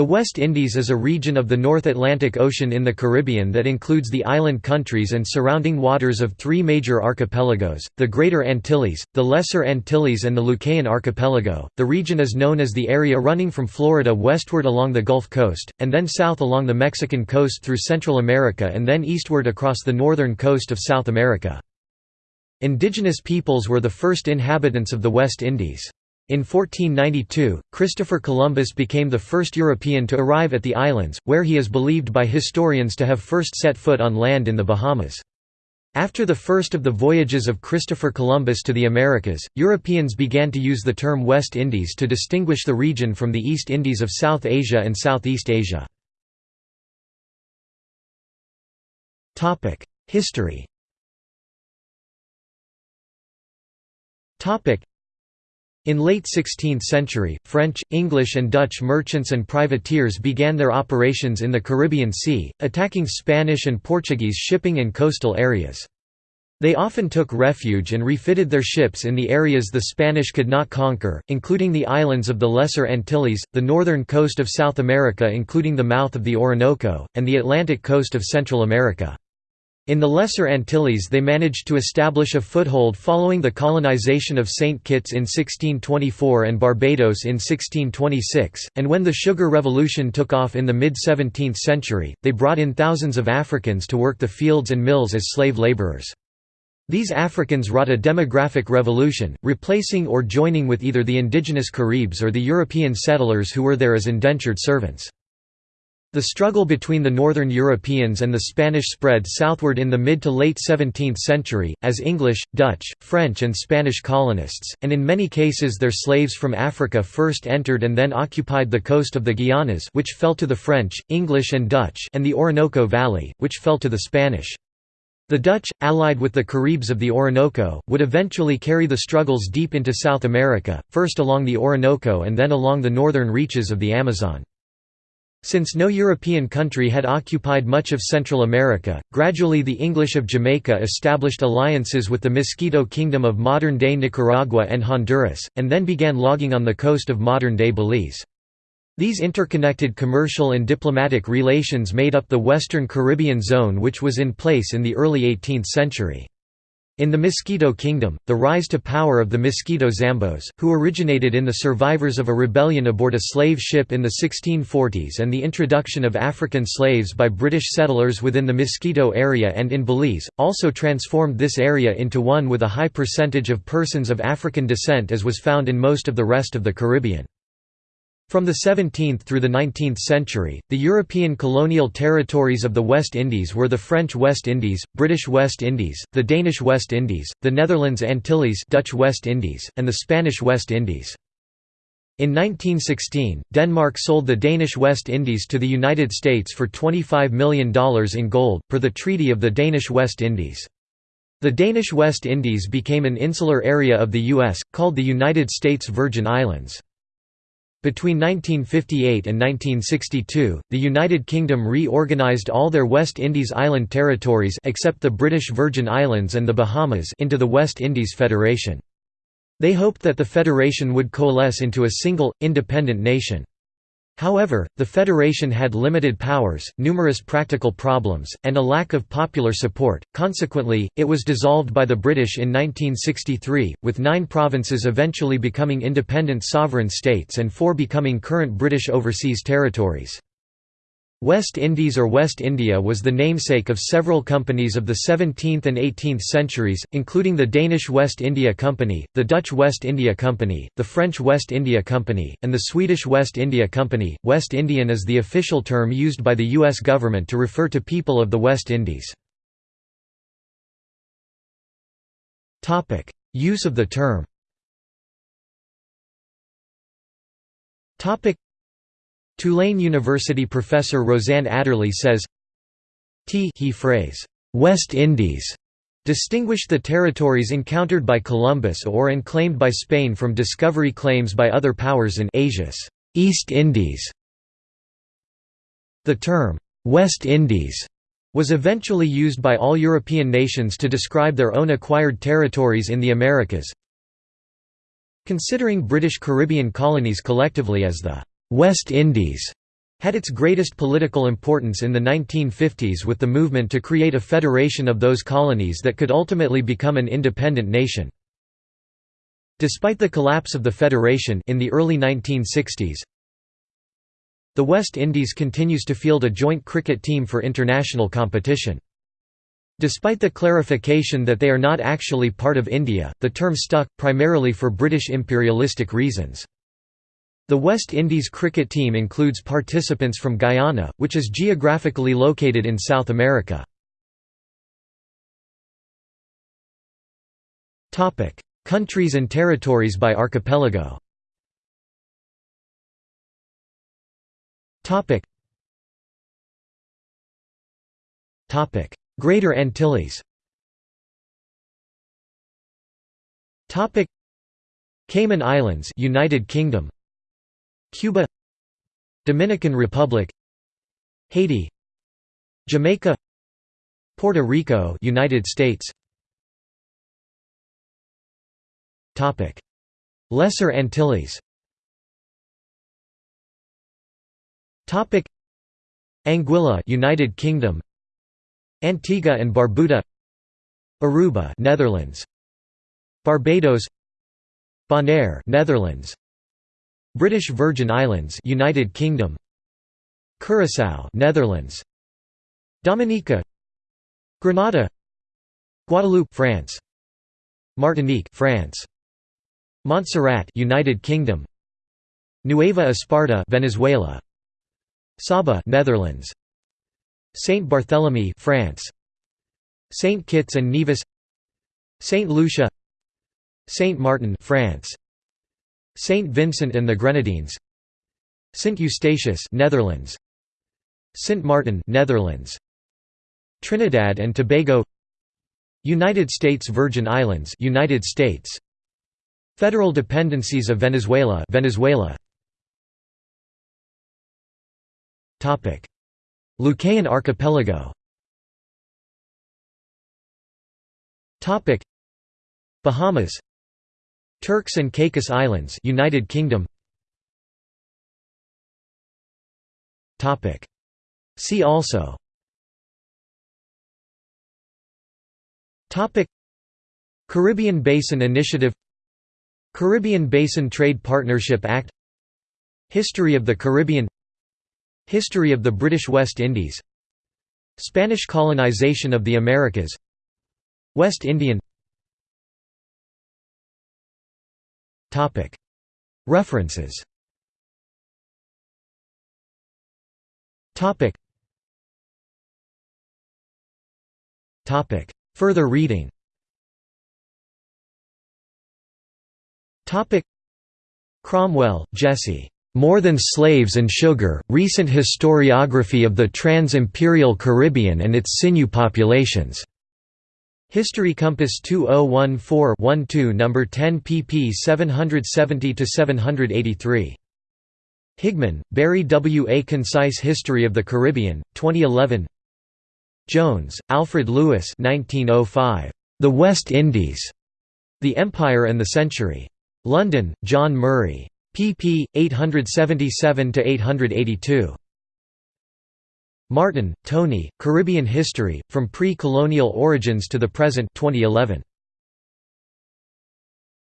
The West Indies is a region of the North Atlantic Ocean in the Caribbean that includes the island countries and surrounding waters of three major archipelagos, the Greater Antilles, the Lesser Antilles and the Lucayan Archipelago. The region is known as the area running from Florida westward along the Gulf Coast, and then south along the Mexican coast through Central America and then eastward across the northern coast of South America. Indigenous peoples were the first inhabitants of the West Indies. In 1492, Christopher Columbus became the first European to arrive at the islands, where he is believed by historians to have first set foot on land in the Bahamas. After the first of the voyages of Christopher Columbus to the Americas, Europeans began to use the term West Indies to distinguish the region from the East Indies of South Asia and Southeast Asia. History in late 16th century, French, English and Dutch merchants and privateers began their operations in the Caribbean Sea, attacking Spanish and Portuguese shipping and coastal areas. They often took refuge and refitted their ships in the areas the Spanish could not conquer, including the islands of the Lesser Antilles, the northern coast of South America including the mouth of the Orinoco, and the Atlantic coast of Central America. In the Lesser Antilles they managed to establish a foothold following the colonization of St. Kitts in 1624 and Barbados in 1626, and when the Sugar Revolution took off in the mid-17th century, they brought in thousands of Africans to work the fields and mills as slave laborers. These Africans wrought a demographic revolution, replacing or joining with either the indigenous Caribs or the European settlers who were there as indentured servants. The struggle between the northern Europeans and the Spanish spread southward in the mid to late 17th century, as English, Dutch, French and Spanish colonists, and in many cases their slaves from Africa first entered and then occupied the coast of the Guianas which fell to the French, English and Dutch and the Orinoco Valley, which fell to the Spanish. The Dutch, allied with the Caribs of the Orinoco, would eventually carry the struggles deep into South America, first along the Orinoco and then along the northern reaches of the Amazon. Since no European country had occupied much of Central America, gradually the English of Jamaica established alliances with the Mosquito Kingdom of modern-day Nicaragua and Honduras, and then began logging on the coast of modern-day Belize. These interconnected commercial and diplomatic relations made up the Western Caribbean zone which was in place in the early 18th century. In the Mosquito Kingdom, the rise to power of the Mosquito Zambos, who originated in the survivors of a rebellion aboard a slave ship in the 1640s and the introduction of African slaves by British settlers within the Mosquito area and in Belize, also transformed this area into one with a high percentage of persons of African descent as was found in most of the rest of the Caribbean. From the 17th through the 19th century, the European colonial territories of the West Indies were the French West Indies, British West Indies, the Danish West Indies, the Netherlands Antilles Dutch West Indies, and the Spanish West Indies. In 1916, Denmark sold the Danish West Indies to the United States for $25 million in gold, per the Treaty of the Danish West Indies. The Danish West Indies became an insular area of the U.S., called the United States Virgin Islands. Between 1958 and 1962, the United Kingdom reorganised all their West Indies island territories except the British Virgin Islands and the Bahamas into the West Indies Federation. They hoped that the federation would coalesce into a single, independent nation. However, the federation had limited powers, numerous practical problems, and a lack of popular support, consequently, it was dissolved by the British in 1963, with nine provinces eventually becoming independent sovereign states and four becoming current British overseas territories. West Indies or West India was the namesake of several companies of the 17th and 18th centuries, including the Danish West India Company, the Dutch West India Company, the French West India Company, and the Swedish West India Company. West Indian is the official term used by the U.S. government to refer to people of the West Indies. Use of the term Tulane University professor Rosanne Adderley says, T he phrase, West Indies, distinguished the territories encountered by Columbus or unclaimed by Spain from discovery claims by other powers in Asia's East Indies. The term, West Indies, was eventually used by all European nations to describe their own acquired territories in the Americas. Considering British Caribbean colonies collectively as the West Indies had its greatest political importance in the 1950s with the movement to create a federation of those colonies that could ultimately become an independent nation. Despite the collapse of the federation in the early 1960s, the West Indies continues to field a joint cricket team for international competition. Despite the clarification that they are not actually part of India, the term stuck, primarily for British imperialistic reasons. The West Indies cricket team includes participants from Guyana, which is geographically located in South America. Countries and territories by archipelago. Greater Antilles. Cayman Islands United Kingdom Cuba Dominican Republic Haiti Jamaica Puerto Rico United States. Topic. Lesser Antilles. Topic. Anguilla United Kingdom. Antigua and Barbuda. Aruba Netherlands. Barbados. Bonaire Netherlands British Virgin Islands United Kingdom. Curaçao Netherlands. Dominica. Grenada. Guadeloupe France. Martinique France. Montserrat United Kingdom. Nueva Esparta Venezuela. Saba Netherlands. Saint Barthélemy France. Saint Kitts and Nevis. Saint Lucia. Saint Martin France Saint Vincent and the Grenadines. Saint Eustatius Netherlands. Saint Martin Netherlands. Trinidad and Tobago. United States Virgin Islands United States. Federal dependencies of Venezuela Venezuela. Topic. Lucayan archipelago. Topic. Bahamas Turks and Caicos Islands United Kingdom. Topic. See also. Topic. Caribbean Basin Initiative. Caribbean Basin Trade Partnership Act. History of the Caribbean. History of the British West Indies. Spanish colonization of the Americas. West Indian References. Further reading. Cromwell, Jesse. More Than Slaves and Sugar, Recent Historiography of the Trans-Imperial Caribbean and its Sinew Populations. History Compass 2014-12 No. 10 pp 770–783. Higman, Barry W. A Concise History of the Caribbean, 2011 Jones, Alfred Lewis 1905. The West Indies. The Empire and the Century. London, John Murray. pp. 877–882. Martin, Tony, Caribbean History, From Pre-Colonial Origins to the Present 2011.